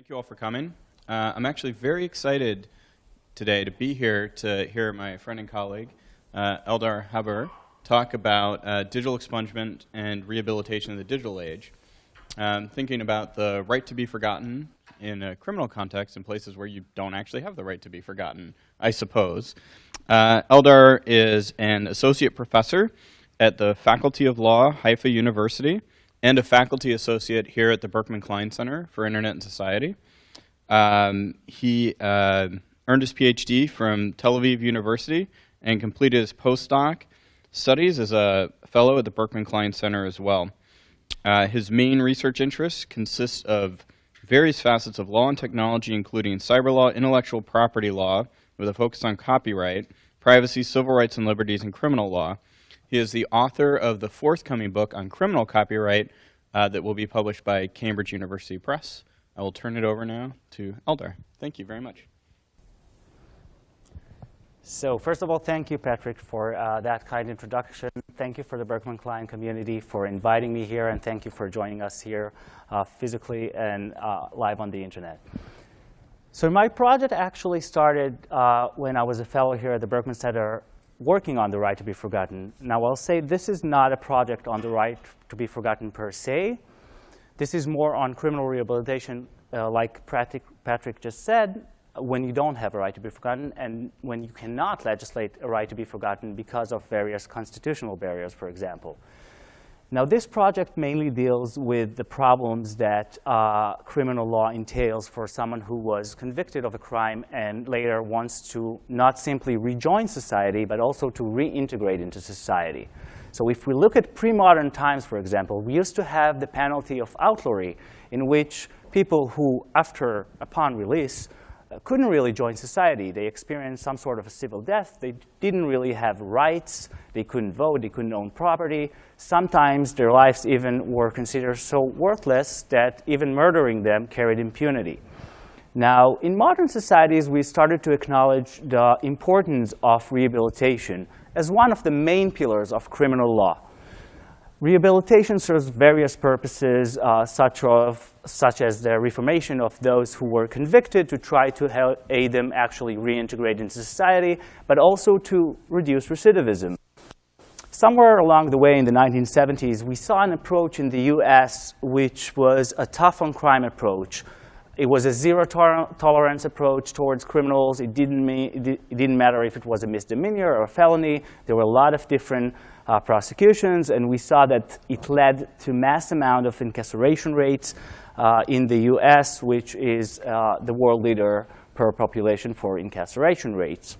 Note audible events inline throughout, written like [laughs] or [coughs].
Thank you all for coming. Uh, I'm actually very excited today to be here to hear my friend and colleague, uh, Eldar Haber, talk about uh, digital expungement and rehabilitation in the digital age. Um, thinking about the right to be forgotten in a criminal context in places where you don't actually have the right to be forgotten, I suppose. Uh, Eldar is an associate professor at the Faculty of Law, Haifa University, and a faculty associate here at the Berkman Klein Center for Internet and Society. Um, he uh, earned his PhD from Tel Aviv University and completed his postdoc studies as a fellow at the Berkman Klein Center as well. Uh, his main research interests consist of various facets of law and technology, including cyber law, intellectual property law, with a focus on copyright, privacy, civil rights and liberties, and criminal law. He is the author of the forthcoming book on criminal copyright uh, that will be published by Cambridge University Press. I will turn it over now to Eldar. Thank you very much. So first of all, thank you, Patrick, for uh, that kind introduction. Thank you for the Berkman Klein community for inviting me here, and thank you for joining us here uh, physically and uh, live on the internet. So my project actually started uh, when I was a fellow here at the Berkman Center working on the right to be forgotten. Now, I'll say this is not a project on the right to be forgotten per se. This is more on criminal rehabilitation, uh, like Patrick, Patrick just said, when you don't have a right to be forgotten and when you cannot legislate a right to be forgotten because of various constitutional barriers, for example. Now, this project mainly deals with the problems that uh, criminal law entails for someone who was convicted of a crime and later wants to not simply rejoin society, but also to reintegrate into society. So if we look at pre-modern times, for example, we used to have the penalty of outlawry, in which people who, after, upon release, couldn't really join society. They experienced some sort of a civil death. They didn't really have rights. They couldn't vote. They couldn't own property. Sometimes their lives even were considered so worthless that even murdering them carried impunity. Now, in modern societies, we started to acknowledge the importance of rehabilitation as one of the main pillars of criminal law. Rehabilitation serves various purposes, uh, such, of, such as the reformation of those who were convicted to try to help aid them actually reintegrate into society, but also to reduce recidivism. Somewhere along the way in the 1970s, we saw an approach in the US which was a tough on crime approach. It was a zero tolerance approach towards criminals. It didn't, mean, it didn't matter if it was a misdemeanor or a felony. There were a lot of different uh, prosecutions, and we saw that it led to mass amount of incarceration rates uh, in the US, which is uh, the world leader per population for incarceration rates.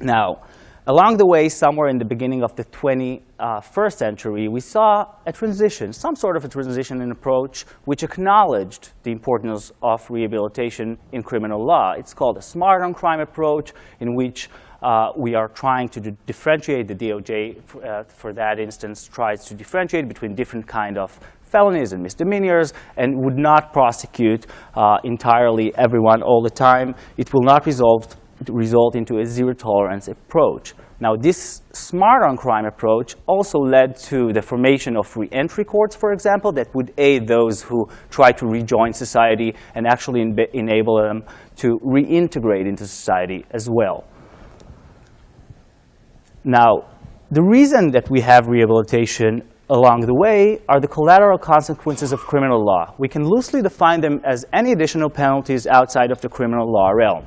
Now, along the way, somewhere in the beginning of the 21st century, we saw a transition, some sort of a transition in approach which acknowledged the importance of rehabilitation in criminal law. It's called a smart on crime approach in which uh, we are trying to differentiate, the DOJ uh, for that instance tries to differentiate between different kind of felonies and misdemeanors and would not prosecute uh, entirely everyone all the time. It will not result, result into a zero tolerance approach. Now, this smart on crime approach also led to the formation of reentry courts, for example, that would aid those who try to rejoin society and actually enable them to reintegrate into society as well. Now, the reason that we have rehabilitation along the way are the collateral consequences of criminal law. We can loosely define them as any additional penalties outside of the criminal law realm.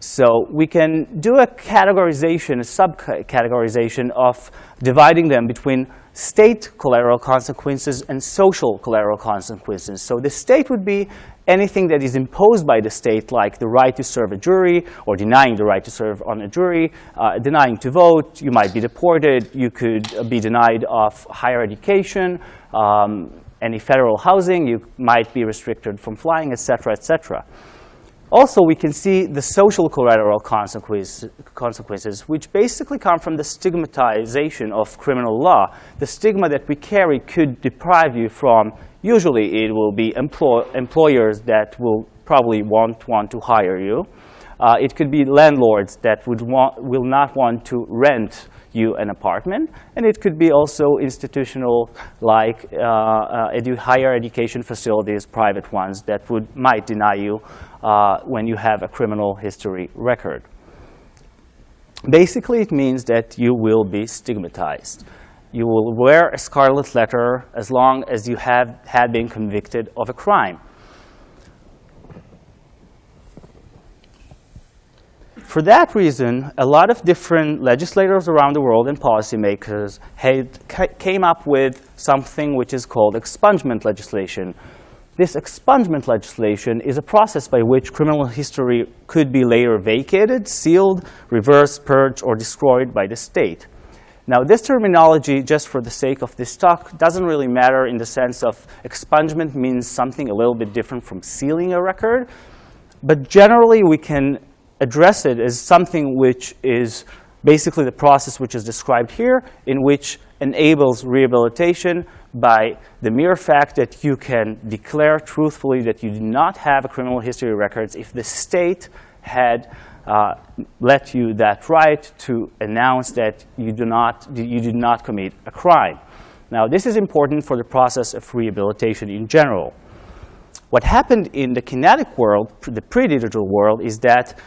So we can do a categorization, a subcategorization of dividing them between state collateral consequences and social collateral consequences. So the state would be anything that is imposed by the state, like the right to serve a jury or denying the right to serve on a jury, uh, denying to vote, you might be deported, you could be denied of higher education, um, any federal housing, you might be restricted from flying, et cetera, et cetera. Also, we can see the social collateral consequences, which basically come from the stigmatization of criminal law. The stigma that we carry could deprive you from Usually it will be employ employers that will probably won't want to hire you. Uh, it could be landlords that would want, will not want to rent you an apartment. And it could be also institutional, like uh, uh, edu higher education facilities, private ones, that would, might deny you uh, when you have a criminal history record. Basically, it means that you will be stigmatized. You will wear a scarlet letter as long as you have had been convicted of a crime. For that reason, a lot of different legislators around the world and policymakers had, came up with something which is called expungement legislation. This expungement legislation is a process by which criminal history could be later vacated, sealed, reversed, purged, or destroyed by the state. Now, this terminology, just for the sake of this talk, doesn't really matter in the sense of expungement means something a little bit different from sealing a record. But generally, we can address it as something which is basically the process which is described here, in which enables rehabilitation by the mere fact that you can declare truthfully that you do not have a criminal history records if the state had uh, let you that right to announce that you do not you did not commit a crime. Now, this is important for the process of rehabilitation in general. What happened in the kinetic world, the pre-digital world, is that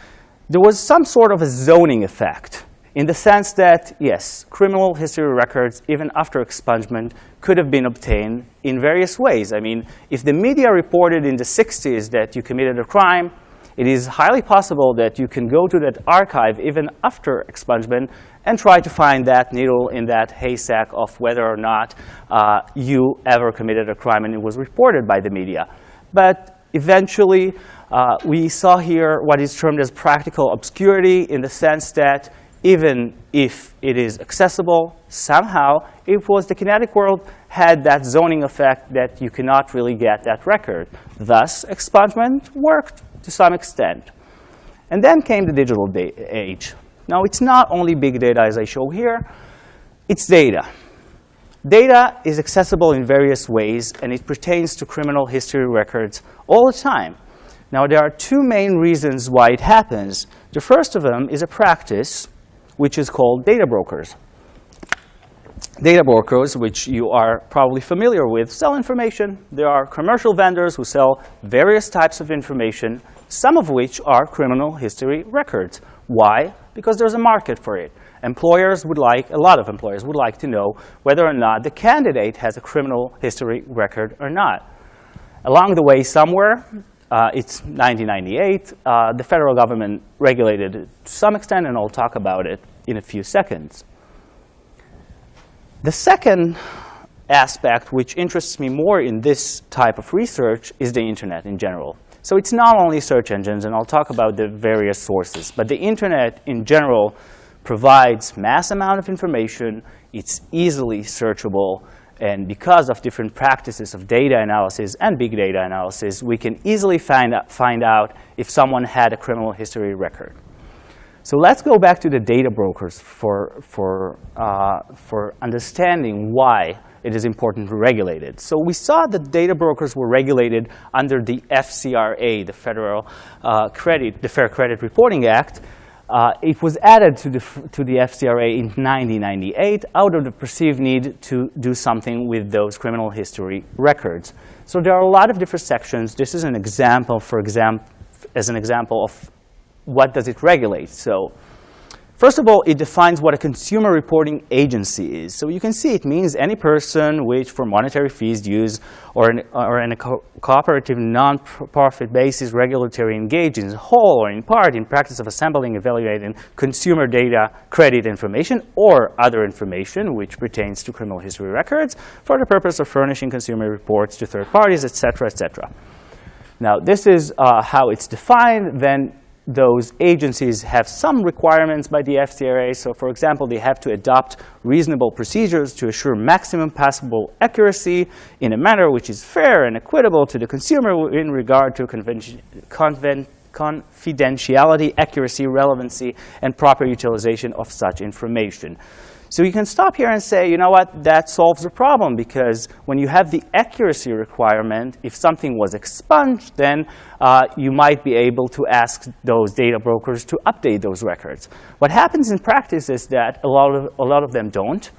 there was some sort of a zoning effect in the sense that, yes, criminal history records, even after expungement, could have been obtained in various ways. I mean, if the media reported in the 60s that you committed a crime, it is highly possible that you can go to that archive even after expungement and try to find that needle in that haystack of whether or not uh, you ever committed a crime and it was reported by the media. But eventually, uh, we saw here what is termed as practical obscurity in the sense that even if it is accessible, somehow it was the kinetic world had that zoning effect that you cannot really get that record. Thus, expungement worked to some extent. And then came the digital age. Now, it's not only big data as I show here, it's data. Data is accessible in various ways, and it pertains to criminal history records all the time. Now, there are two main reasons why it happens. The first of them is a practice which is called data brokers. Data brokers, which you are probably familiar with, sell information. There are commercial vendors who sell various types of information, some of which are criminal history records. Why? Because there's a market for it. Employers would like, a lot of employers would like to know whether or not the candidate has a criminal history record or not. Along the way somewhere, uh, it's 1998. Uh, the federal government regulated it to some extent, and I'll talk about it in a few seconds. The second aspect which interests me more in this type of research is the internet in general. So it's not only search engines, and I'll talk about the various sources, but the internet in general provides mass amount of information. It's easily searchable. And because of different practices of data analysis and big data analysis, we can easily find out, find out if someone had a criminal history record. So let's go back to the data brokers for, for, uh, for understanding why it is important to regulate it. So we saw that data brokers were regulated under the FCRA, the Federal uh, Credit, the Fair Credit Reporting Act, uh, it was added to the, to the FCRA in 1998 out of the perceived need to do something with those criminal history records. So there are a lot of different sections. This is an example, for example, as an example of what does it regulate. So First of all, it defines what a consumer reporting agency is. So you can see it means any person which, for monetary fees, use or in, or in a co cooperative non-profit basis regulatory engage in whole or in part in practice of assembling, evaluating consumer data, credit information, or other information which pertains to criminal history records for the purpose of furnishing consumer reports to third parties, et cetera, et cetera. Now, this is uh, how it's defined. Then those agencies have some requirements by the FCRA. So for example, they have to adopt reasonable procedures to assure maximum possible accuracy in a manner which is fair and equitable to the consumer in regard to confidentiality, accuracy, relevancy, and proper utilization of such information. So you can stop here and say, you know what, that solves the problem because when you have the accuracy requirement, if something was expunged, then uh, you might be able to ask those data brokers to update those records. What happens in practice is that a lot of, a lot of them don't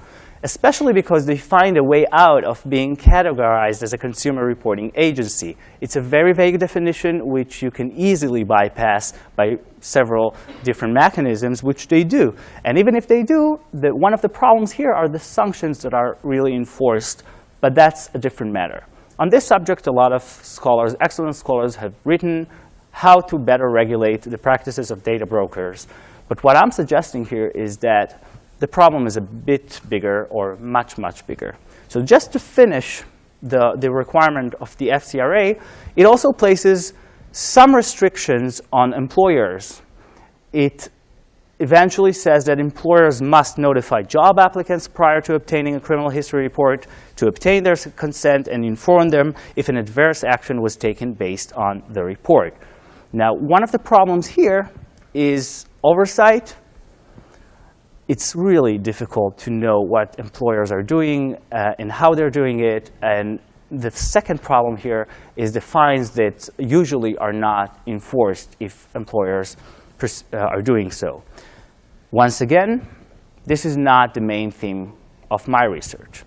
especially because they find a way out of being categorized as a consumer reporting agency. It's a very vague definition which you can easily bypass by several different mechanisms, which they do. And even if they do, the, one of the problems here are the sanctions that are really enforced, but that's a different matter. On this subject, a lot of scholars, excellent scholars, have written how to better regulate the practices of data brokers. But what I'm suggesting here is that the problem is a bit bigger or much, much bigger. So just to finish the, the requirement of the FCRA, it also places some restrictions on employers. It eventually says that employers must notify job applicants prior to obtaining a criminal history report to obtain their consent and inform them if an adverse action was taken based on the report. Now, one of the problems here is oversight it's really difficult to know what employers are doing uh, and how they're doing it. And the second problem here is the fines that usually are not enforced if employers uh, are doing so. Once again, this is not the main theme of my research.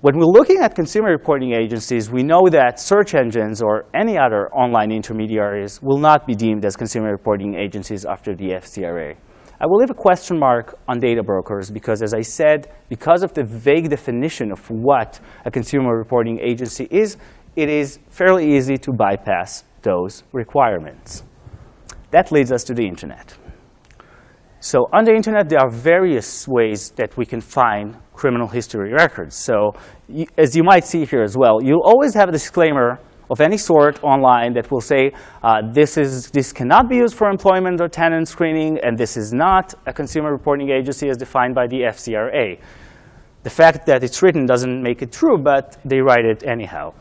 When we're looking at consumer reporting agencies, we know that search engines or any other online intermediaries will not be deemed as consumer reporting agencies after the FCRA. I will leave a question mark on data brokers because, as I said, because of the vague definition of what a consumer reporting agency is, it is fairly easy to bypass those requirements. That leads us to the internet. So on the internet, there are various ways that we can find criminal history records. So as you might see here as well, you'll always have a disclaimer of any sort online that will say uh, this, is, this cannot be used for employment or tenant screening, and this is not a consumer reporting agency as defined by the FCRA. The fact that it's written doesn't make it true, but they write it anyhow.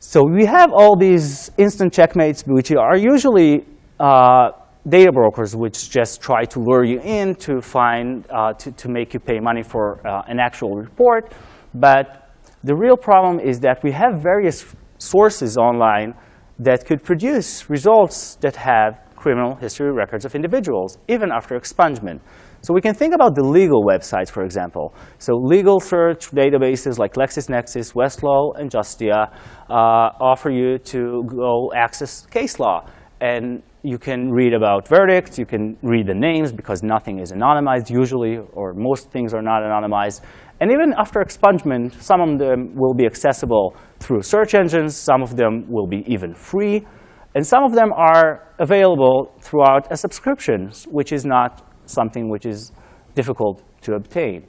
So we have all these instant checkmates, which are usually uh, data brokers, which just try to lure you in to find, uh, to, to make you pay money for uh, an actual report. But the real problem is that we have various sources online that could produce results that have criminal history records of individuals, even after expungement. So we can think about the legal websites, for example. So legal search databases like LexisNexis, Westlaw, and Justia uh, offer you to go access case law. And you can read about verdicts. You can read the names because nothing is anonymized usually, or most things are not anonymized. And even after expungement, some of them will be accessible through search engines. Some of them will be even free. And some of them are available throughout a subscription, which is not something which is difficult to obtain.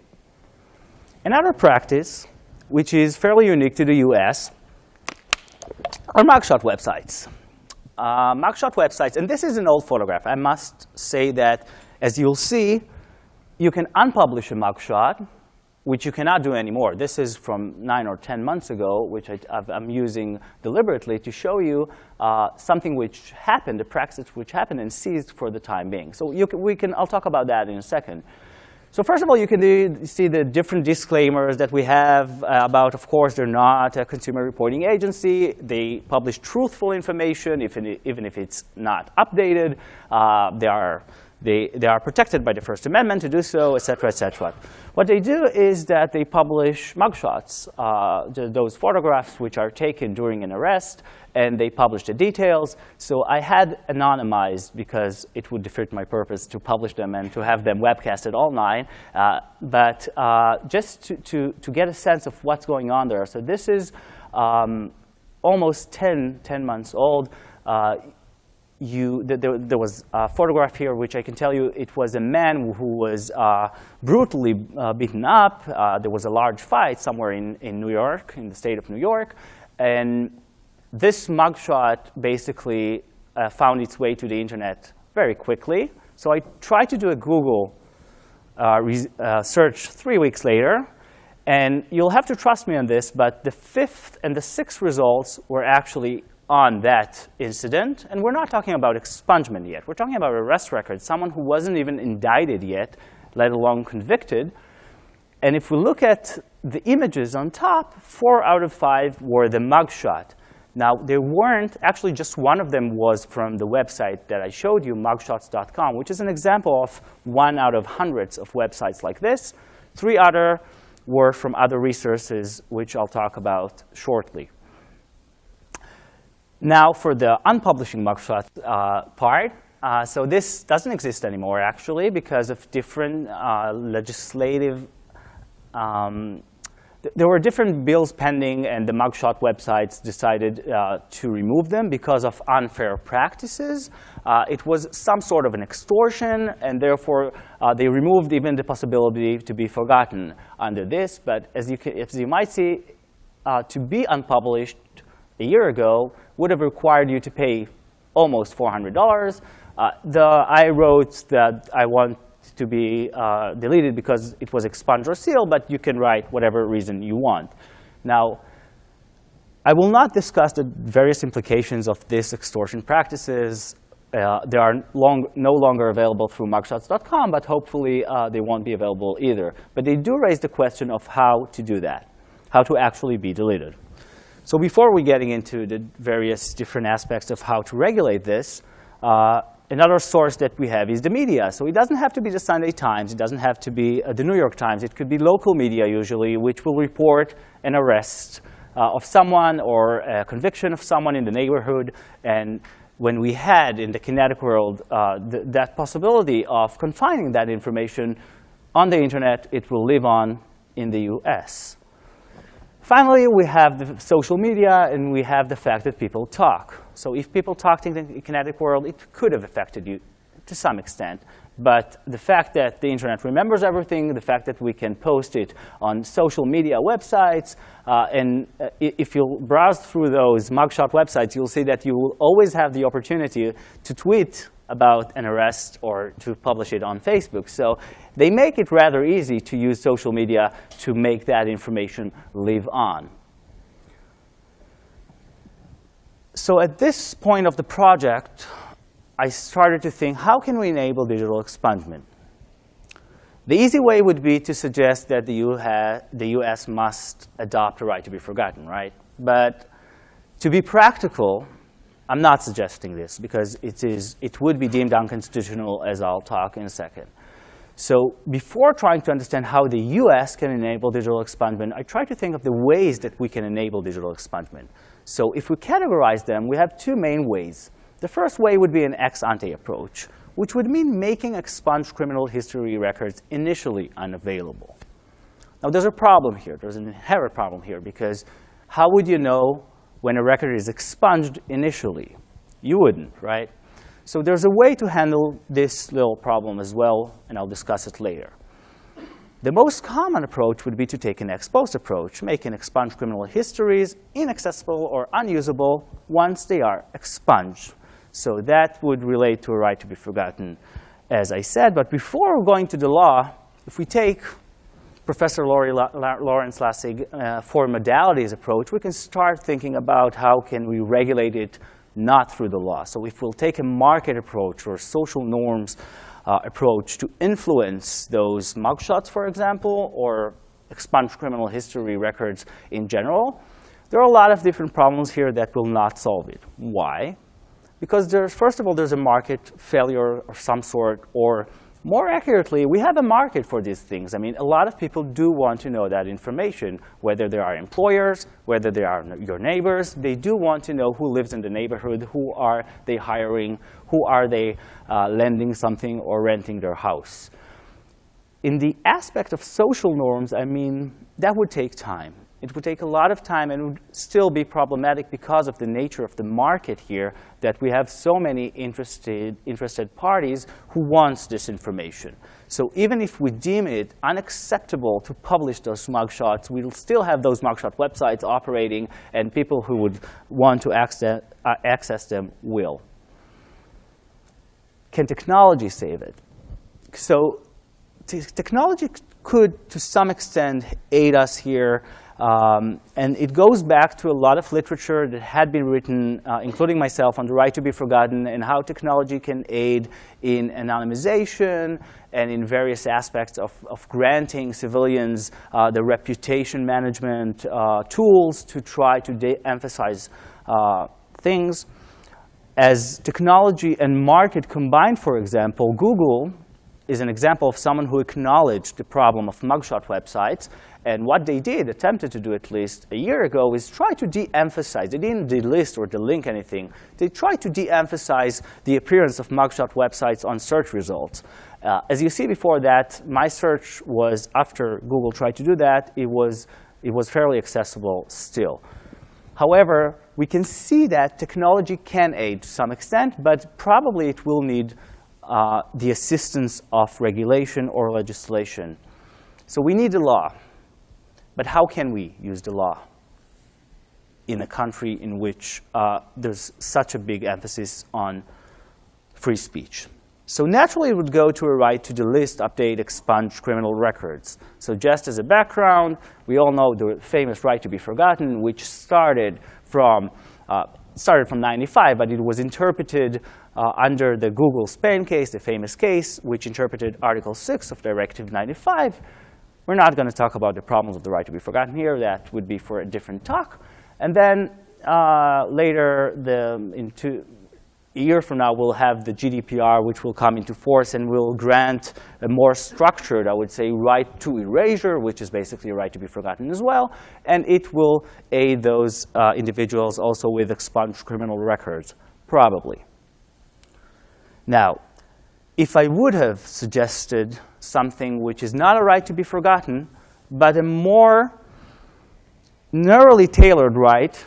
Another practice, which is fairly unique to the US, are mugshot websites. Uh, mugshot websites, and this is an old photograph. I must say that, as you'll see, you can unpublish a mugshot which you cannot do anymore. This is from nine or 10 months ago, which I, am using deliberately to show you uh, something which happened, a practice which happened and ceased for the time being. So can, we can, I'll talk about that in a second. So first of all, you can do, see the different disclaimers that we have uh, about, of course, they're not a consumer reporting agency. They publish truthful information, if, even if it's not updated. Uh, they, are, they, they are protected by the First Amendment to do so, et cetera, et cetera. What they do is that they publish mugshots, uh, those photographs which are taken during an arrest, and they publish the details. So I had anonymized because it would defeat my purpose to publish them and to have them webcasted online. Uh, but uh, just to, to, to get a sense of what's going on there. So this is um, almost 10, 10 months old. Uh, you, there, there, was a photograph here which I can tell you it was a man who was uh, brutally uh, beaten up. Uh, there was a large fight somewhere in, in New York, in the state of New York. And this mugshot basically uh, found its way to the internet very quickly. So I tried to do a Google uh, uh, search three weeks later. And you'll have to trust me on this, but the fifth and the sixth results were actually on that incident. And we're not talking about expungement yet. We're talking about arrest record, someone who wasn't even indicted yet let alone convicted. And if we look at the images on top, four out of five were the mugshot. Now, there weren't, actually just one of them was from the website that I showed you, mugshots.com, which is an example of one out of hundreds of websites like this. Three other were from other resources, which I'll talk about shortly. Now, for the unpublishing mugshot uh, part, uh, so this doesn't exist anymore, actually, because of different uh, legislative um, there were different bills pending, and the mugshot websites decided uh, to remove them because of unfair practices. Uh, it was some sort of an extortion, and therefore uh, they removed even the possibility to be forgotten under this. But as you, can, as you might see, to be unpublished a year ago would have required you to pay almost $400. Uh, the, I wrote that I want to be uh, deleted because it was expunged or sealed, but you can write whatever reason you want. Now, I will not discuss the various implications of this extortion practices. Uh, they are long, no longer available through mugshots.com, but hopefully uh, they won't be available either. But they do raise the question of how to do that, how to actually be deleted. So before we getting into the various different aspects of how to regulate this, uh, Another source that we have is the media. So it doesn't have to be the Sunday Times. It doesn't have to be uh, the New York Times. It could be local media usually, which will report an arrest uh, of someone or a conviction of someone in the neighborhood. And when we had in the kinetic world uh, th that possibility of confining that information on the internet, it will live on in the US. Finally, we have the social media, and we have the fact that people talk. So if people talked in the kinetic world, it could have affected you to some extent. But the fact that the internet remembers everything, the fact that we can post it on social media websites, uh, and uh, if you browse through those mugshot websites, you'll see that you will always have the opportunity to tweet about an arrest or to publish it on Facebook. So they make it rather easy to use social media to make that information live on. So at this point of the project, I started to think, how can we enable digital expungement? The easy way would be to suggest that the, the US must adopt a right to be forgotten, right? But to be practical, I'm not suggesting this because it, is, it would be deemed unconstitutional, as I'll talk in a second. So before trying to understand how the US can enable digital expungement, I try to think of the ways that we can enable digital expungement. So if we categorize them, we have two main ways. The first way would be an ex ante approach, which would mean making expunged criminal history records initially unavailable. Now, there's a problem here. There's an inherent problem here, because how would you know when a record is expunged initially. You wouldn't, right? So there's a way to handle this little problem as well, and I'll discuss it later. The most common approach would be to take an ex post approach, making expunged criminal histories inaccessible or unusable once they are expunged. So that would relate to a right to be forgotten, as I said. But before going to the law, if we take Professor Laurie La La Lawrence Lessig uh, four modalities approach, we can start thinking about how can we regulate it not through the law. So if we'll take a market approach or social norms uh, approach to influence those mugshots, for example, or expunge criminal history records in general, there are a lot of different problems here that will not solve it. Why? Because there's, first of all, there's a market failure of some sort or more accurately, we have a market for these things. I mean, a lot of people do want to know that information, whether they are employers, whether they are your neighbors. They do want to know who lives in the neighborhood, who are they hiring, who are they uh, lending something or renting their house. In the aspect of social norms, I mean, that would take time. It would take a lot of time and would still be problematic because of the nature of the market here that we have so many interested, interested parties who wants this information. So even if we deem it unacceptable to publish those mugshots, we'll still have those mugshot websites operating, and people who would want to access, uh, access them will. Can technology save it? So technology could, to some extent, aid us here. Um, and it goes back to a lot of literature that had been written, uh, including myself, on the right to be forgotten and how technology can aid in anonymization and in various aspects of, of granting civilians uh, the reputation management uh, tools to try to de-emphasize uh, things. As technology and market combined, for example, Google is an example of someone who acknowledged the problem of mugshot websites. And what they did, attempted to do at least a year ago, is try to de-emphasize. They didn't delist or delink anything. They tried to de-emphasize the appearance of mugshot websites on search results. Uh, as you see before that, my search was, after Google tried to do that, it was, it was fairly accessible still. However, we can see that technology can aid to some extent, but probably it will need uh, the assistance of regulation or legislation. So we need a law. But how can we use the law in a country in which uh, there's such a big emphasis on free speech? So naturally, it would go to a right to delist, update, expunge criminal records. So just as a background, we all know the famous right to be forgotten, which started from uh, started from 95, but it was interpreted uh, under the Google Spain case, the famous case, which interpreted Article 6 of Directive 95. We're not going to talk about the problems of the right to be forgotten here. That would be for a different talk. And then uh, later, the, in two, a year from now, we'll have the GDPR, which will come into force and will grant a more structured, I would say, right to erasure, which is basically a right to be forgotten as well. And it will aid those uh, individuals also with expunged criminal records, probably. Now, if I would have suggested something which is not a right to be forgotten, but a more narrowly tailored right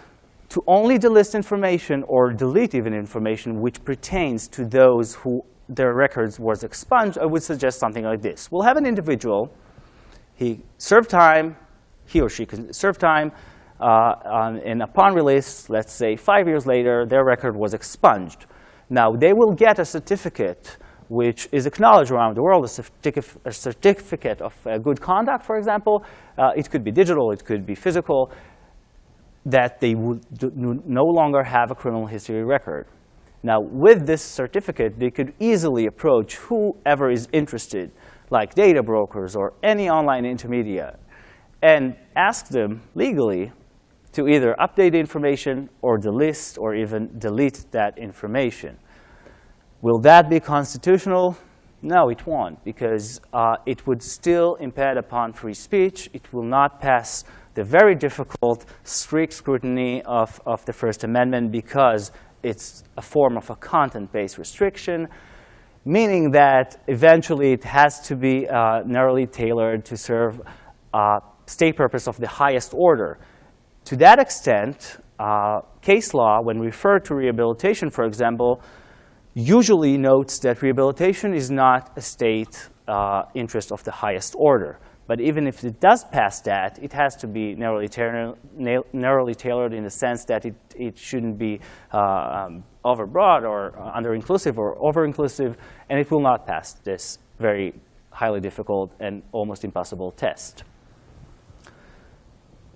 to only delist information or delete even information which pertains to those who their records was expunged, I would suggest something like this. We'll have an individual, he served time, he or she can serve time, uh, and upon release, let's say five years later, their record was expunged. Now, they will get a certificate which is acknowledged around the world, a, a certificate of uh, good conduct, for example. Uh, it could be digital, it could be physical that they would no longer have a criminal history record. Now, with this certificate, they could easily approach whoever is interested, like data brokers or any online intermediary, and ask them legally to either update the information or delist or even delete that information. Will that be constitutional? No, it won't, because uh, it would still impede upon free speech. It will not pass the very difficult, strict scrutiny of, of the First Amendment because it's a form of a content-based restriction, meaning that eventually it has to be uh, narrowly tailored to serve uh, state purpose of the highest order. To that extent, uh, case law, when referred to rehabilitation, for example, usually notes that rehabilitation is not a state uh, interest of the highest order. But even if it does pass that, it has to be narrowly, narrowly tailored in the sense that it, it shouldn't be uh, um, overbroad or under-inclusive or over-inclusive, and it will not pass this very highly difficult and almost impossible test.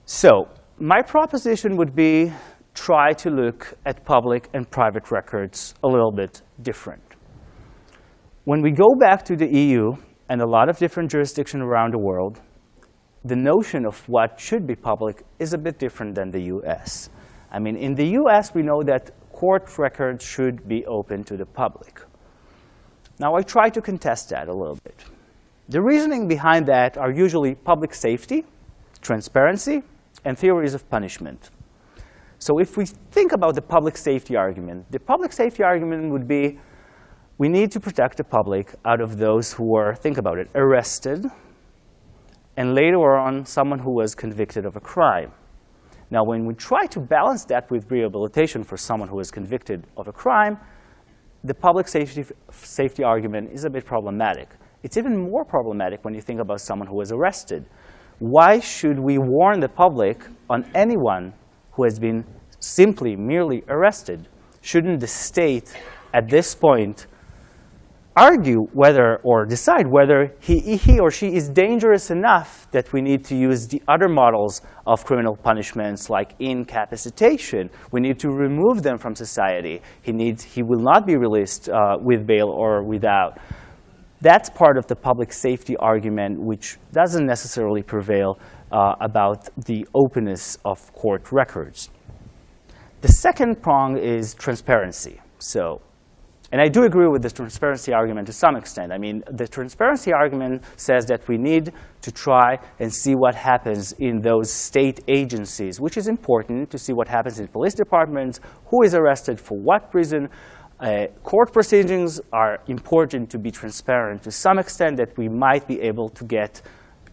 So my proposition would be try to look at public and private records a little bit different. When we go back to the EU, and a lot of different jurisdictions around the world, the notion of what should be public is a bit different than the US. I mean, in the US, we know that court records should be open to the public. Now, I try to contest that a little bit. The reasoning behind that are usually public safety, transparency, and theories of punishment. So if we think about the public safety argument, the public safety argument would be we need to protect the public out of those who were, think about it, arrested, and later on, someone who was convicted of a crime. Now, when we try to balance that with rehabilitation for someone who is convicted of a crime, the public safety, safety argument is a bit problematic. It's even more problematic when you think about someone who was arrested. Why should we warn the public on anyone who has been simply, merely arrested? Shouldn't the state, at this point, argue whether or decide whether he, he or she is dangerous enough that we need to use the other models of criminal punishments like incapacitation. We need to remove them from society. He, needs, he will not be released uh, with bail or without. That's part of the public safety argument, which doesn't necessarily prevail uh, about the openness of court records. The second prong is transparency. So and I do agree with the transparency argument to some extent. I mean, the transparency argument says that we need to try and see what happens in those state agencies, which is important to see what happens in police departments, who is arrested for what reason. Uh, court proceedings are important to be transparent to some extent that we might be able to get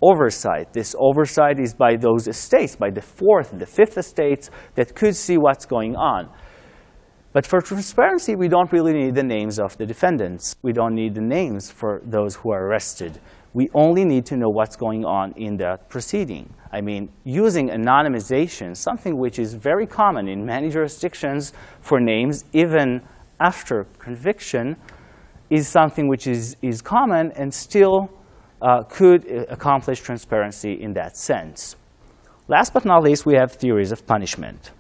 oversight. This oversight is by those estates, by the fourth, and the fifth estates that could see what's going on. But for transparency, we don't really need the names of the defendants. We don't need the names for those who are arrested. We only need to know what's going on in that proceeding. I mean, using anonymization, something which is very common in many jurisdictions for names, even after conviction, is something which is, is common and still uh, could uh, accomplish transparency in that sense. Last but not least, we have theories of punishment.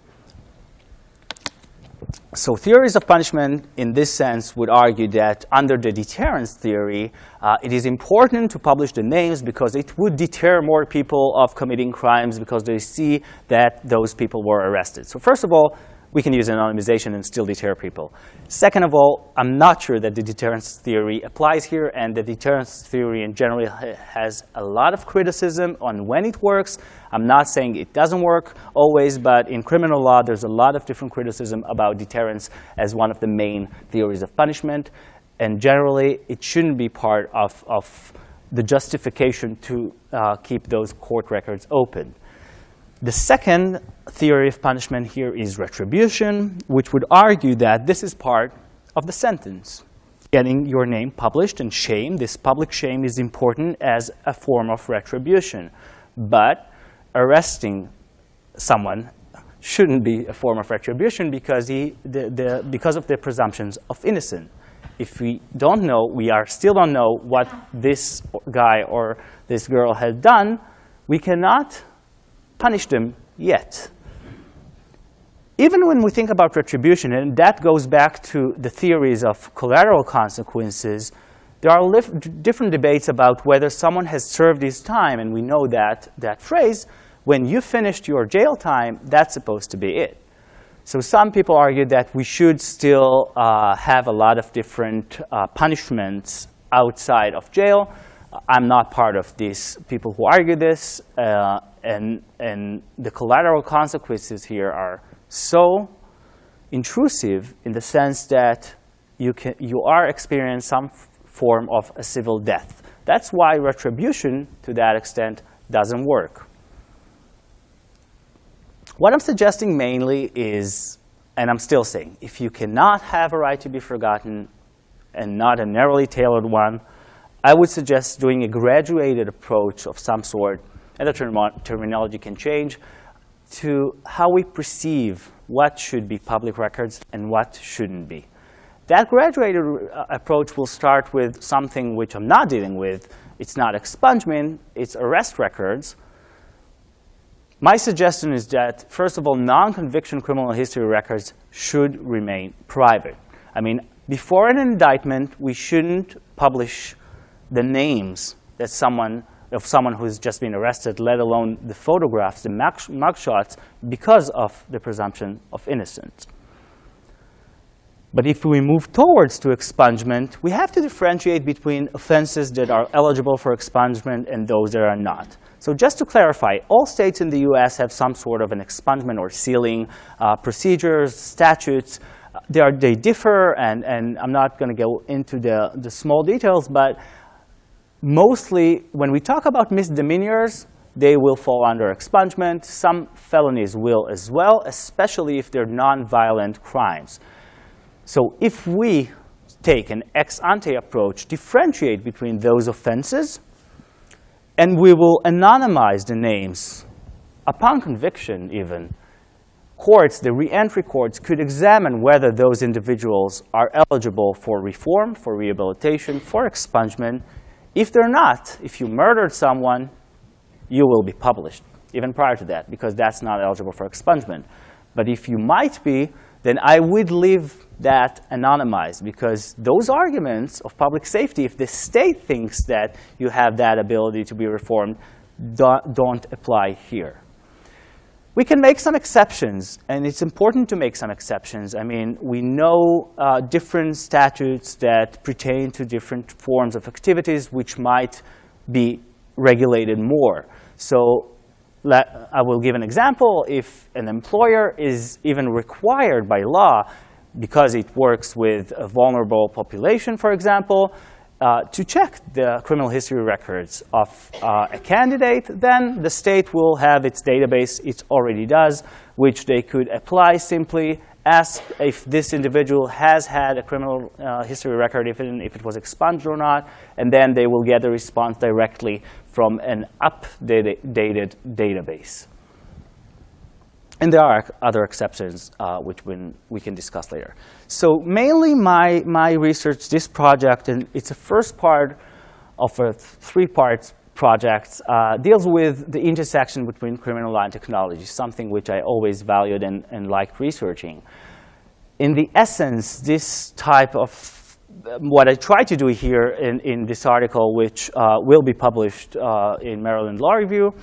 So theories of punishment in this sense would argue that under the deterrence theory, uh, it is important to publish the names because it would deter more people of committing crimes because they see that those people were arrested. So first of all, we can use anonymization and still deter people. Second of all, I'm not sure that the deterrence theory applies here, and the deterrence theory in general has a lot of criticism on when it works. I'm not saying it doesn't work always, but in criminal law, there's a lot of different criticism about deterrence as one of the main theories of punishment. And generally, it shouldn't be part of, of the justification to uh, keep those court records open. The second theory of punishment here is retribution, which would argue that this is part of the sentence. Getting your name published and shame, this public shame is important as a form of retribution. But arresting someone shouldn't be a form of retribution because, he, the, the, because of the presumptions of innocence. If we don't know, we are still don't know what this guy or this girl had done, we cannot punish them yet. Even when we think about retribution, and that goes back to the theories of collateral consequences, there are different debates about whether someone has served his time, and we know that, that phrase, when you finished your jail time, that's supposed to be it. So some people argue that we should still uh, have a lot of different uh, punishments outside of jail. I'm not part of these people who argue this. Uh, and, and the collateral consequences here are so intrusive in the sense that you, can, you are experiencing some form of a civil death. That's why retribution, to that extent, doesn't work. What I'm suggesting mainly is, and I'm still saying, if you cannot have a right to be forgotten and not a narrowly tailored one, I would suggest doing a graduated approach of some sort and the term terminology can change, to how we perceive what should be public records and what shouldn't be. That graduated uh, approach will start with something which I'm not dealing with. It's not expungement, it's arrest records. My suggestion is that, first of all, non-conviction criminal history records should remain private. I mean, before an indictment, we shouldn't publish the names that someone of someone who's just been arrested, let alone the photographs, the mugshots, because of the presumption of innocence. But if we move towards to expungement, we have to differentiate between offenses that are eligible for expungement and those that are not. So just to clarify, all states in the US have some sort of an expungement or sealing uh, procedures, statutes. They, are, they differ, and, and I'm not going to go into the, the small details, but mostly, when we talk about misdemeanors, they will fall under expungement. Some felonies will as well, especially if they're nonviolent crimes. So if we take an ex ante approach, differentiate between those offenses, and we will anonymize the names upon conviction even, courts, the reentry courts, could examine whether those individuals are eligible for reform, for rehabilitation, for expungement. If they're not, if you murdered someone, you will be published, even prior to that, because that's not eligible for expungement. But if you might be, then I would leave that anonymized, because those arguments of public safety, if the state thinks that you have that ability to be reformed, don't apply here. We can make some exceptions, and it's important to make some exceptions. I mean, we know uh, different statutes that pertain to different forms of activities which might be regulated more. So let, I will give an example. If an employer is even required by law, because it works with a vulnerable population, for example, uh, to check the criminal history records of uh, a candidate, then the state will have its database, it already does, which they could apply simply, ask if this individual has had a criminal uh, history record, if it, if it was expunged or not, and then they will get a response directly from an updated database. And there are other exceptions uh, which we can discuss later. So mainly my, my research, this project, and it's the first part of a three-part project, uh, deals with the intersection between criminal law and technology, something which I always valued and, and liked researching. In the essence, this type of what I try to do here in, in this article, which uh, will be published uh, in Maryland Law Review,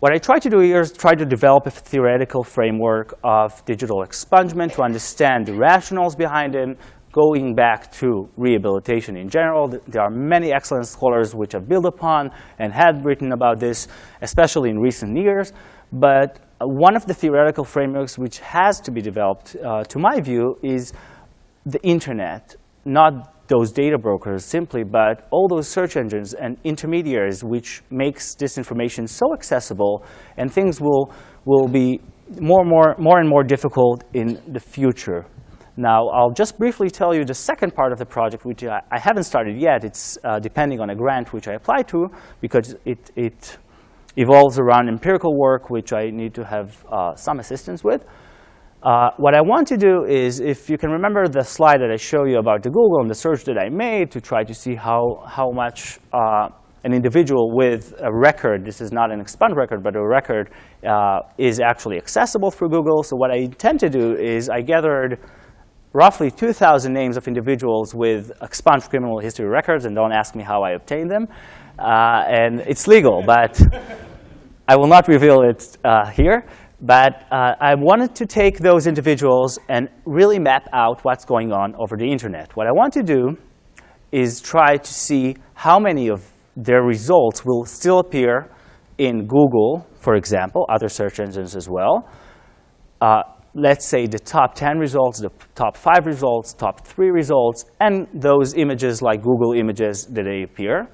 what I try to do here is try to develop a theoretical framework of digital expungement to understand the rationales behind it, going back to rehabilitation in general. There are many excellent scholars which have built upon and have written about this, especially in recent years. But one of the theoretical frameworks which has to be developed, uh, to my view, is the internet, not those data brokers simply, but all those search engines and intermediaries which makes this information so accessible and things will, will be more and more, more and more difficult in the future. Now, I'll just briefly tell you the second part of the project, which I, I haven't started yet. It's uh, depending on a grant which I applied to, because it, it evolves around empirical work, which I need to have uh, some assistance with. Uh, what I want to do is, if you can remember the slide that I showed you about the Google and the search that I made to try to see how, how much uh, an individual with a record, this is not an expunged record, but a record, uh, is actually accessible through Google. So what I intend to do is I gathered roughly 2,000 names of individuals with expunged criminal history records, and don't ask me how I obtained them. Uh, and it's legal, but [laughs] I will not reveal it uh, here. But uh, I wanted to take those individuals and really map out what's going on over the internet. What I want to do is try to see how many of their results will still appear in Google, for example, other search engines as well. Uh, let's say the top 10 results, the top 5 results, top 3 results, and those images like Google images that they appear.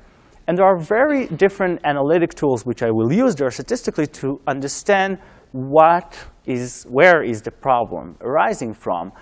And there are very different analytic tools which I will use there statistically to understand what is, where is the problem arising from.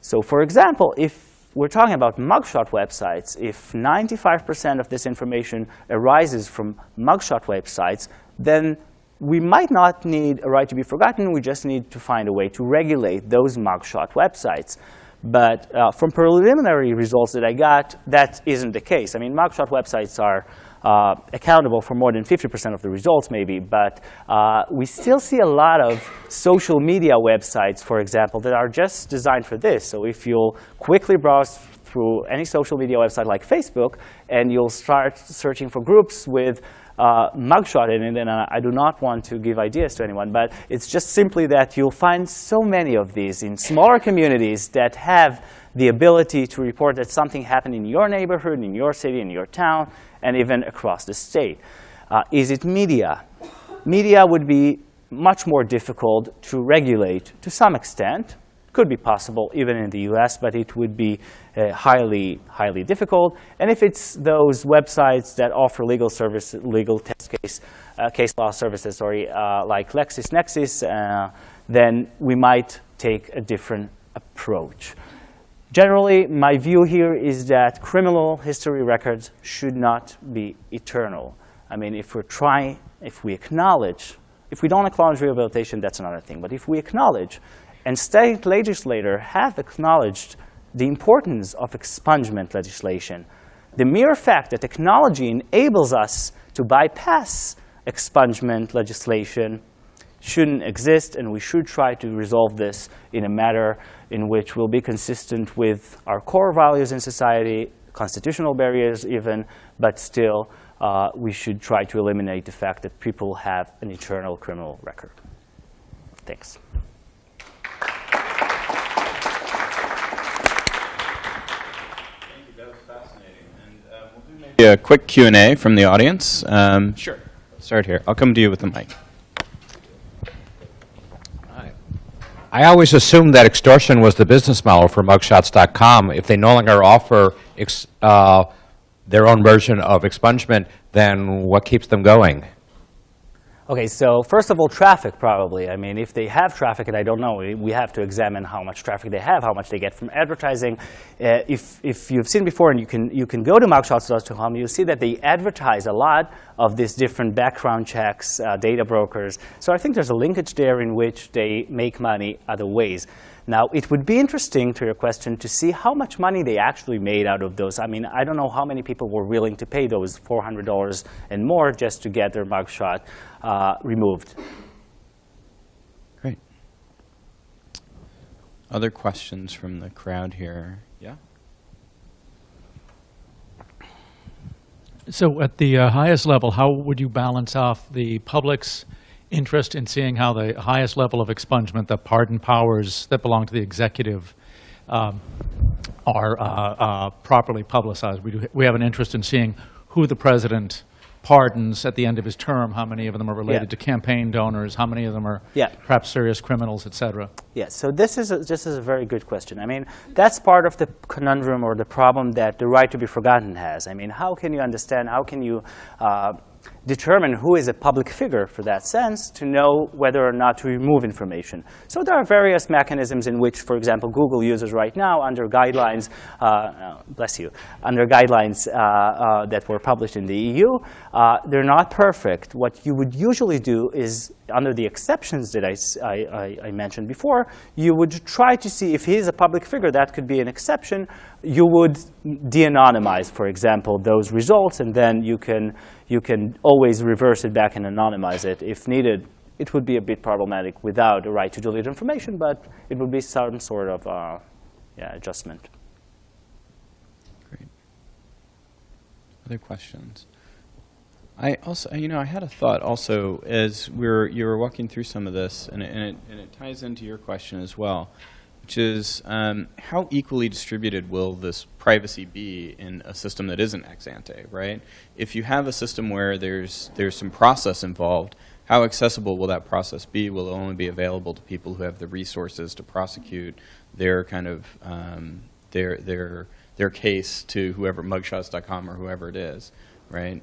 So for example, if we're talking about mugshot websites, if 95% of this information arises from mugshot websites, then we might not need a right to be forgotten. We just need to find a way to regulate those mugshot websites. But uh, from preliminary results that I got, that isn't the case. I mean, mugshot websites are uh, accountable for more than 50% of the results maybe, but uh, we still see a lot of social media websites, for example, that are just designed for this. So if you'll quickly browse through any social media website like Facebook, and you'll start searching for groups with uh, mugshot in it, and I do not want to give ideas to anyone, but it's just simply that you'll find so many of these in smaller communities that have the ability to report that something happened in your neighborhood, in your city, in your town, and even across the state. Uh, is it media? Media would be much more difficult to regulate to some extent. Could be possible even in the US, but it would be uh, highly, highly difficult. And if it's those websites that offer legal service, legal test case, uh, case law services, sorry, uh, like LexisNexis, uh, then we might take a different approach. Generally, my view here is that criminal history records should not be eternal. I mean, if we're trying, if we acknowledge If we don't acknowledge rehabilitation, that's another thing. But if we acknowledge, and state legislators have acknowledged the importance of expungement legislation, the mere fact that technology enables us to bypass expungement legislation shouldn't exist, and we should try to resolve this in a manner in which will be consistent with our core values in society, constitutional barriers even, but still uh, we should try to eliminate the fact that people have an eternal criminal record. Thanks. A quick Q&A from the audience. Um, sure. Start here. I'll come to you with the mic. I always assumed that extortion was the business model for mugshots.com. If they no longer offer uh, their own version of expungement, then what keeps them going? Okay, so first of all, traffic probably. I mean, if they have traffic, and I don't know, we have to examine how much traffic they have, how much they get from advertising. Uh, if, if you've seen before, and you can, you can go to mugshots.com, you'll see that they advertise a lot of these different background checks, uh, data brokers. So I think there's a linkage there in which they make money other ways. Now, it would be interesting to your question to see how much money they actually made out of those. I mean, I don't know how many people were willing to pay those $400 and more just to get their mugshot uh, removed. Great. Other questions from the crowd here? Yeah? So at the uh, highest level, how would you balance off the public's interest in seeing how the highest level of expungement, the pardon powers that belong to the executive, um, are uh, uh, properly publicized? We, do, we have an interest in seeing who the president pardons at the end of his term, how many of them are related Yeah. to campaign donors, how many of them are Yeah. perhaps serious criminals, et cetera. Yes, so this is, a, this is a very good question. I mean, that's part of the conundrum or the problem that the right to be forgotten has. I mean, how can you understand, how can you uh, determine who is a public figure for that sense to know whether or not to remove information. So there are various mechanisms in which, for example, Google uses right now under guidelines, uh, uh, bless you, under guidelines uh, uh, that were published in the EU. Uh, they're not perfect. What you would usually do is, under the exceptions that I, I, I mentioned before, you would try to see if he is a public figure, that could be an exception. You would de-anonymize, for example, those results, and then you can you can always reverse it back and anonymize it if needed. It would be a bit problematic without a right to delete information, but it would be some sort of uh, yeah, adjustment. Great. Other questions? I also, you know, I had a thought also as we were, you were walking through some of this, and it, and it, and it ties into your question as well, which is um, how equally distributed will this privacy be in a system that isn't ex ante, right? If you have a system where there's, there's some process involved, how accessible will that process be? Will it only be available to people who have the resources to prosecute their kind of, um, their, their, their case to whoever, mugshots.com or whoever it is, right?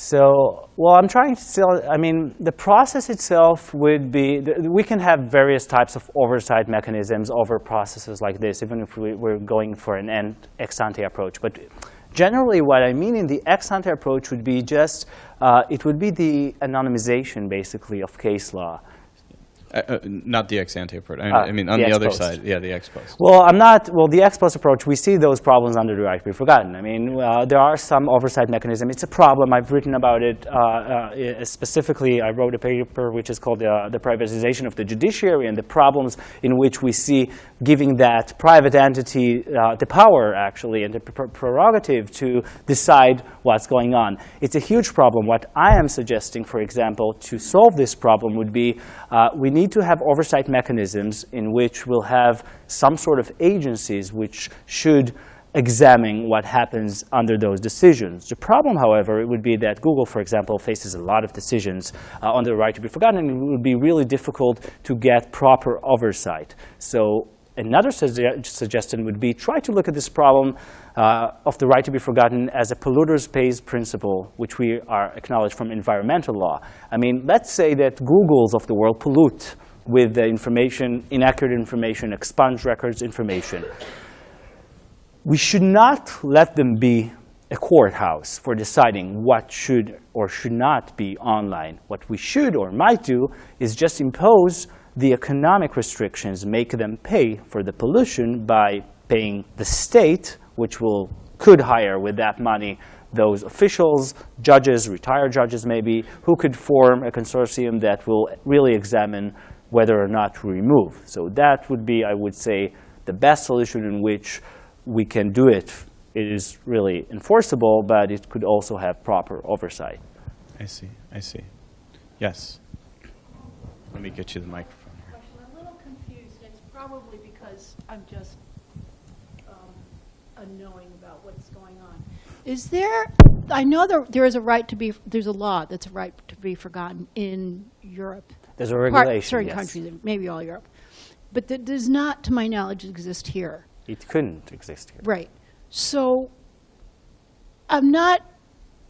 So, well, I'm trying to still, I mean, the process itself would be, we can have various types of oversight mechanisms over processes like this, even if we, are going for an ex ante approach. But generally, what I mean in the ex ante approach would be just, uh, it would be the anonymization, basically, of case law. Uh, uh, not the ex ante approach. I, Uh, I mean, on the the, other post. side, yeah, the ex post. Well, I'm not, well, the ex post approach, we see those problems under the right to be forgotten. I mean, uh, there are some oversight mechanism. It's a problem. I've written about it uh, uh, specifically. I wrote a paper which is called uh, The Privatization of the Judiciary and the problems in which we see giving that private entity uh, the power, actually, and the pr prerogative to decide what's going on. It's a huge problem. What I am suggesting, for example, to solve this problem would be uh, we need to have oversight mechanisms in which we'll have some sort of agencies which should examine what happens under those decisions. The problem, however, it would be that Google, for example, faces a lot of decisions uh, on the right to be forgotten, and it would be really difficult to get proper oversight. So another suggestion would be try to look at this problem uh, of the right to be forgotten as a polluter's pays principle, which we are acknowledged from environmental law. I mean, let's say that Googles of the world pollute with the information, inaccurate information, expunge records information. We should not let them be a courthouse for deciding what should or should not be online. What we should or might do is just impose the economic restrictions, make them pay for the pollution by paying the state, which will could hire with that money those officials, judges, retired judges maybe, who could form a consortium that will really examine whether or not to remove. So that would be, I would say, the best solution in which we can do it. It is really enforceable, but it could also have proper oversight. I see, I see. Yes. Let me get you the microphone here. question. I'm a little confused, it's probably because I'm just unknowing about what's going on. Is there, I know there, there is a right to be, there's a law that's a right to be forgotten in Europe. There's a Part- regulation, Certain yes. countries, maybe all Europe. But that does not, to my knowledge, exist here. It couldn't exist here. Right. So I'm not,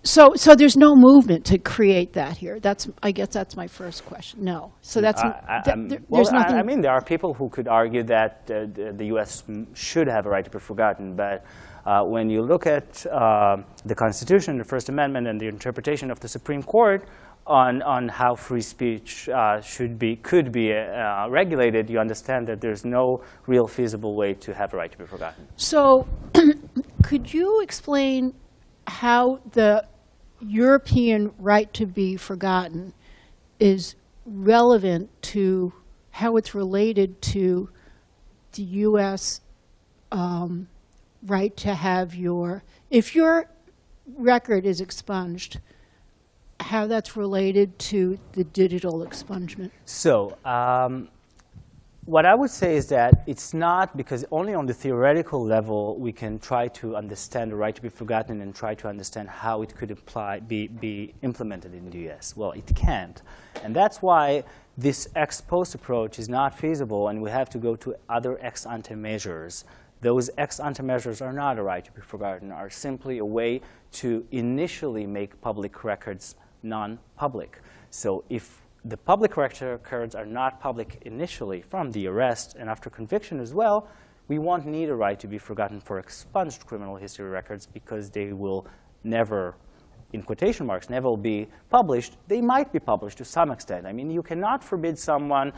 so, so there's no movement to create that here. That's, I guess that's my first question. No. So that's, I- I- th- there- well, there's I- nothing. I mean, there are people who could argue that uh, the the U.S. m- should have a right to be forgotten, but uh, when you look at uh, the Constitution, the First Amendment, and the interpretation of the Supreme Court on, on how free speech uh, should be, could be uh, regulated, you understand that there's no real feasible way to have a right to be forgotten. So, [clears throat] could you explain how the European right to be forgotten is relevant to how it's related to the U.S. um, right to have your, if your record is expunged, how that's related to the digital expungement? So, um, what I would say is that it's not because only on the theoretical level we can try to understand the right to be forgotten and try to understand how it could apply, be, be implemented in the US. Well, it can't. And that's why this ex post approach is not feasible and we have to go to other ex ante measures. Those ex ante measures are not a right to be forgotten, are simply a way to initially make public records non-public. So if the public records are not public initially from the arrest and after conviction as well, we won't need a right to be forgotten for expunged criminal history records because they will never, in quotation marks, never be published. They might be published to some extent. I mean, you cannot forbid someone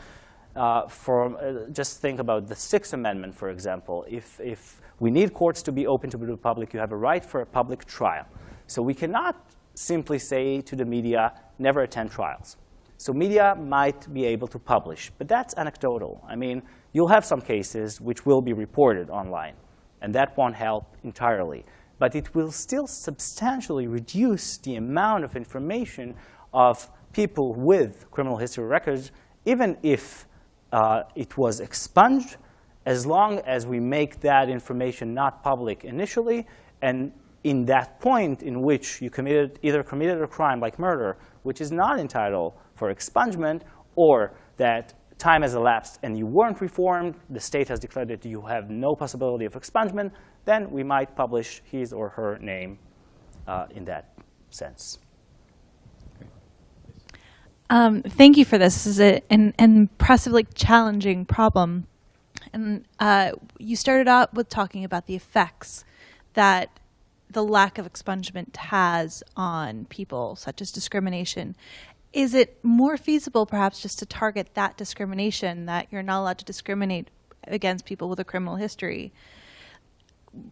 uh, from, uh, just think about the Sixth Amendment, for example. If, if we need courts to be open to the public, you have a right for a public trial. So we cannot simply say to the media, never attend trials. So media might be able to publish, but that's anecdotal. I mean, you'll have some cases which will be reported online, and that won't help entirely. But it will still substantially reduce the amount of information of people with criminal history records, even if uh, it was expunged, as long as we make that information not public initially, and in that point in which you committed, either committed a crime like murder, which is not entitled for expungement, or that time has elapsed and you weren't reformed, the state has declared that you have no possibility of expungement, then we might publish his or her name uh, in that sense. Um, thank you for this. This is a, an, impressively challenging problem. And uh, you started out with talking about the effects that the lack of expungement has on people, such as discrimination. Is it more feasible, perhaps, just to target that discrimination, that you're not allowed to discriminate against people with a criminal history,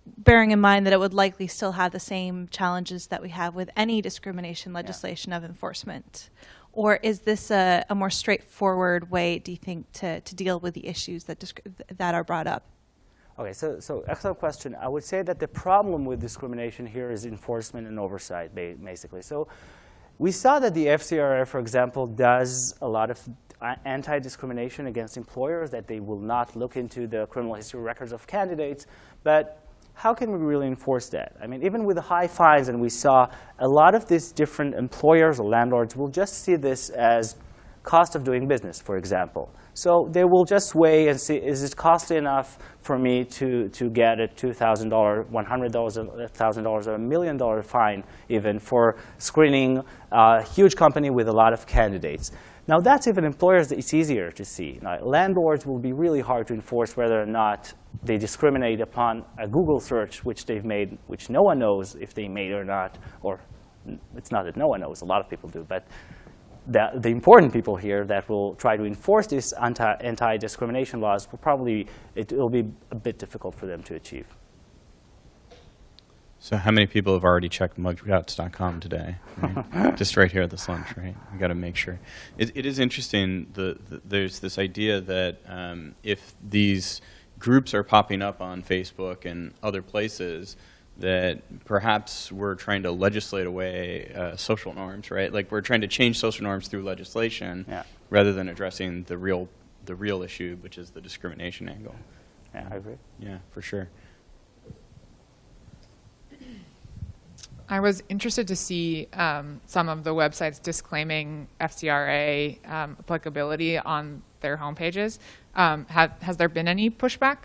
bearing in mind that it would likely still have the same challenges that we have with any discrimination legislation of enforcement? Or is this a, a more straightforward way, do you think, to, to deal with the issues that, that are brought up? Okay, so, so excellent question. I would say that the problem with discrimination here is enforcement and oversight, basically. So we saw that the FCRA, for example, does a lot of uh, anti-discrimination against employers, that they will not look into the criminal history records of candidates. But how can we really enforce that? I mean, even with the high fines, and we saw a lot of these different employers or landlords will just see this as cost of doing business, for example. So they will just weigh and see, is it costly enough for me to, to get a $2,000, $100,000, $1,000, or a million dollar fine even for screening a huge company with a lot of candidates? Now, that's even employers, it's easier to see. Now, landlords will be really hard to enforce whether or not they discriminate upon a Google search which they've made, which no one knows if they made or not, or it's not that no one knows, a lot of people do, but the, the important people here that will try to enforce these anti, anti-discrimination laws will probably, it will be a bit difficult for them to achieve. So how many people have already checked mugshots.com today? Right? [laughs] Just right here at this lunch, right? We got to make sure. It, it is interesting. The, the, there's this idea that um, if these groups are popping up on Facebook and other places, that perhaps we're trying to legislate away uh, social norms, right? Like we're trying to change social norms through legislation Yeah. rather than addressing the real, the real issue, which is the discrimination angle. Yeah, I agree. Yeah, for sure. I was interested to see um, some of the websites disclaiming FCRA um, applicability on their homepages. Um, have, has there been any pushback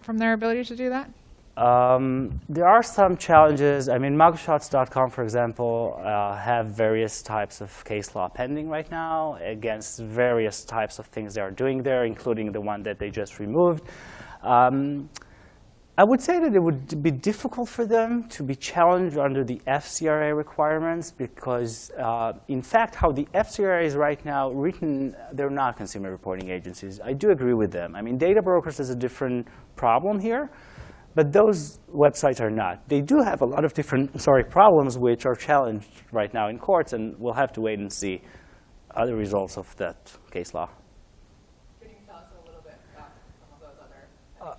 from their ability to do that? Um, there are some challenges. I mean, mugshots.com, for example, uh, have various types of case law pending right now against various types of things they are doing there, including the one that they just removed. Um, I would say that it would be difficult for them to be challenged under the FCRA requirements because, uh, in fact, how the FCRA is right now written, they're not consumer reporting agencies. I do agree with them. I mean, data brokers is a different problem here, but those websites are not. They do have a lot of different, sorry, problems which are challenged right now in courts, and we'll have to wait and see other results of that case law. Can you tell us a little bit about some of those other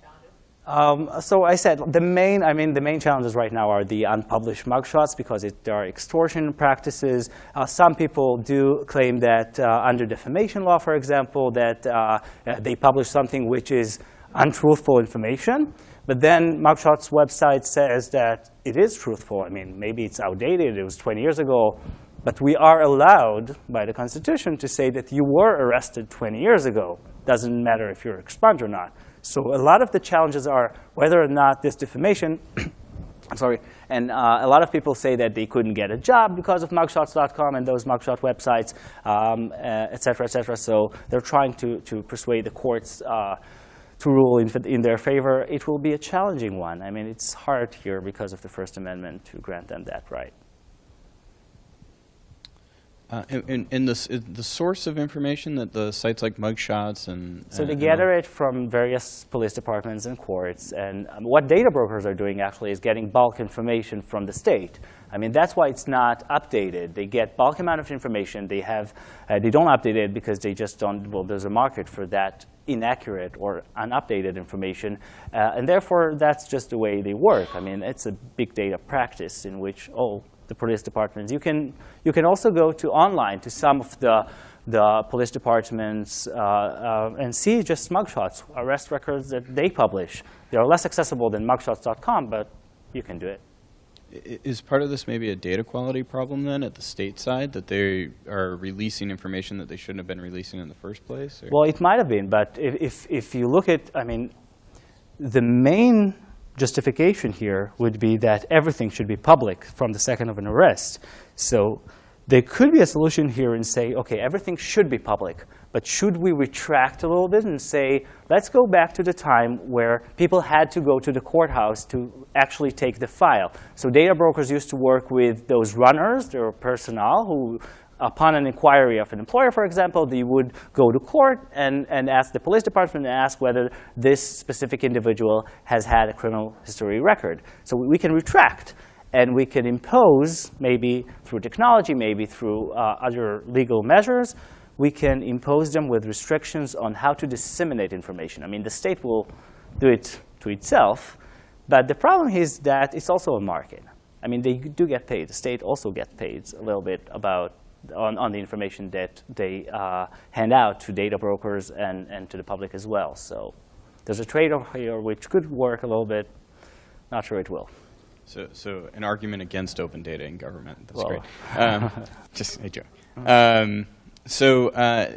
challenges? Um, so I said the main, I mean, the main challenges right now are the unpublished mugshots because it, there are extortion practices. Uh, some people do claim that uh, under defamation law, for example, that uh, uh, they publish something which is untruthful information. But then Mugshots website says that it is truthful. I mean, maybe it's outdated. It was 20 years ago. But we are allowed by the Constitution to say that you were arrested 20 years ago. Doesn't matter if you're expunged or not. So a lot of the challenges are whether or not this defamation, I'm [coughs] sorry, and uh, a lot of people say that they couldn't get a job because of mugshots.com and those mugshot websites, um, uh, et cetera, et cetera. So they're trying to, to persuade the courts uh, to rule in, in their favor. It will be a challenging one. I mean, it's hard here because of the First Amendment to grant them that right. Uh, and, and, the source of information that the sites like mugshots and So they and- gather it from various police departments and courts. And um, what data brokers are doing actually is getting bulk information from the state. I mean, that's why it's not updated. They get bulk amount of information. They have, uh, they don't update it because they just don't. Well, there's a market for that inaccurate or unupdated information, uh, and therefore that's just the way they work. I mean, it's a big data practice in which oh, the police departments. You can you can also go to online to some of the the police departments uh, uh, and see just mugshots, arrest records that they publish. They are less accessible than mugshots.com, but you can do it. Is part of this maybe a data quality problem then at the state side that they are releasing information that they shouldn't have been releasing in the first place? or- Well, it might have been, but if, if, if you look at, I mean, the main justification here would be that everything should be public from the second of an arrest. So there could be a solution here and say, okay, everything should be public, but should we retract a little bit and say, let's go back to the time where people had to go to the courthouse to actually take the file. So data brokers used to work with those runners, their personnel, who upon an inquiry of an employer, for example, they would go to court and, and ask the police department and ask whether this specific individual has had a criminal history record. So we can retract and we can impose, maybe through technology, maybe through uh, other legal measures, we can impose them with restrictions on how to disseminate information. I mean, the state will do it to itself, but the problem is that it's also a market. I mean, they do get paid. The state also gets paid a little bit about on, on the information that they uh, hand out to data brokers and, and to the public as well. So there's a trade-off here which could work a little bit. Not sure it will. So, so an argument against open data in government. That's Well. great. Um, [laughs] just a joke. [laughs] Um, so uh,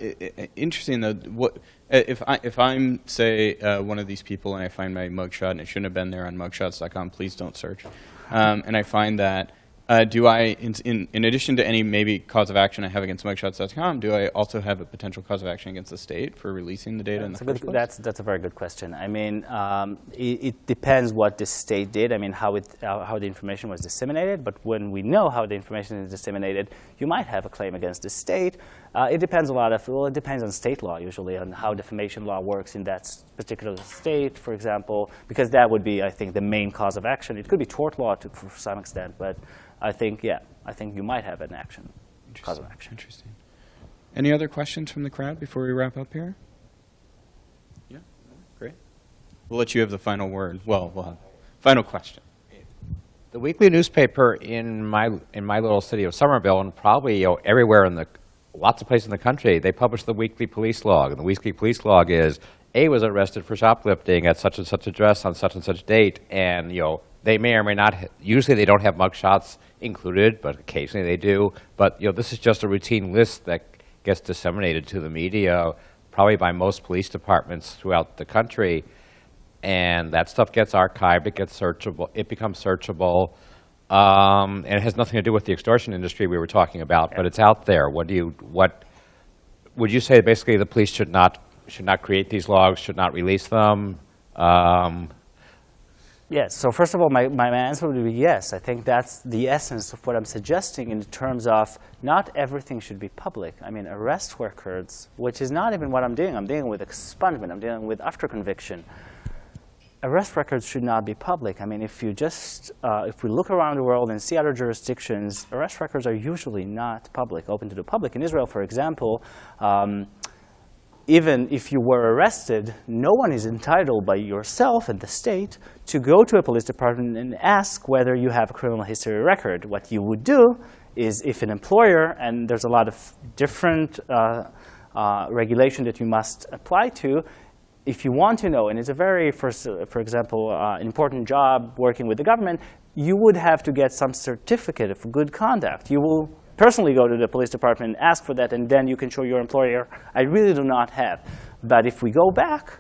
interesting though. What if I if I'm say uh, one of these people and I find my mugshot and it shouldn't have been there on mugshots.com. Please don't search. Um, and I find that Uh, do I, in, in, in addition to any maybe cause of action I have against mugshots.com, do I also have a potential cause of action against the state for releasing the data in That's the a good- place? That's, that's a very good question. I mean, um, it, it depends what the state did, I mean, how, it, uh, how the information was disseminated, but when we know how the information is disseminated, you might have a claim against the state. Uh, it depends a lot of, well, it depends on state law usually, on how defamation law works in that particular state, for example, because that would be, I think, the main cause of action. It could be tort law to, for some extent, but I think, yeah, I think you might have an action, cause of action. Interesting. Any other questions from the crowd before we wrap up here? Yeah, great. We'll let you have the final word. Well, we'll have final question. The weekly newspaper in my, in my little city of Somerville, and probably you know, everywhere in the, lots of places in the country, they publish the weekly police log. And the weekly police log is, A was arrested for shoplifting at such and such address on such and such date, and, you know, they may or may not, usually they don't have mugshots included, but occasionally they do. But, you know, this is just a routine list that gets disseminated to the media, probably by most police departments throughout the country and that stuff gets archived, it gets searchable, it becomes searchable, um, and it has nothing to do with the extortion industry we were talking about, but it's out there. What do you, what, would you say basically the police should not, should not create these logs, should not release them? Um, Yes, so first of all, my, my answer would be yes. I think that's the essence of what I'm suggesting in terms of not everything should be public. I mean, arrest records, which is not even what I'm doing. I'm dealing with expungement. I'm dealing with after conviction. Arrest records should not be public. I mean, if you just, uh, if we look around the world and see other jurisdictions, arrest records are usually not public, open to the public. In Israel, for example, um, even if you were arrested, no one is entitled by yourself and the state to go to a police department and ask whether you have a criminal history record. What you would do is if an employer, and there's a lot of different uh, uh, regulation that you must apply to, if you want to know, and it's a very, for, for example, uh, important job working with the government, you would have to get some certificate of good conduct. You will personally go to the police department and ask for that, and then you can show your employer, I really do not have. But if we go back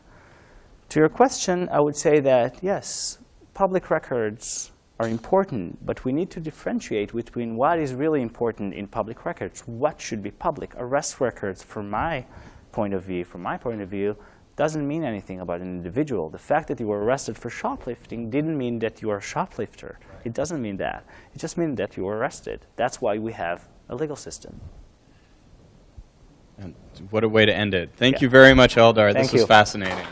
to your question, I would say that, yes, public records are important, but we need to differentiate between what is really important in public records, what should be public. Arrest records, from my point of view, from my point of view, doesn't mean anything about an individual. The fact that you were arrested for shoplifting didn't mean that you are a shoplifter. It doesn't mean that. It just means that you were arrested. That's why we have a legal system. And what a way to end it. Thank Yeah. you very much, Eldar. Thank this was fascinating.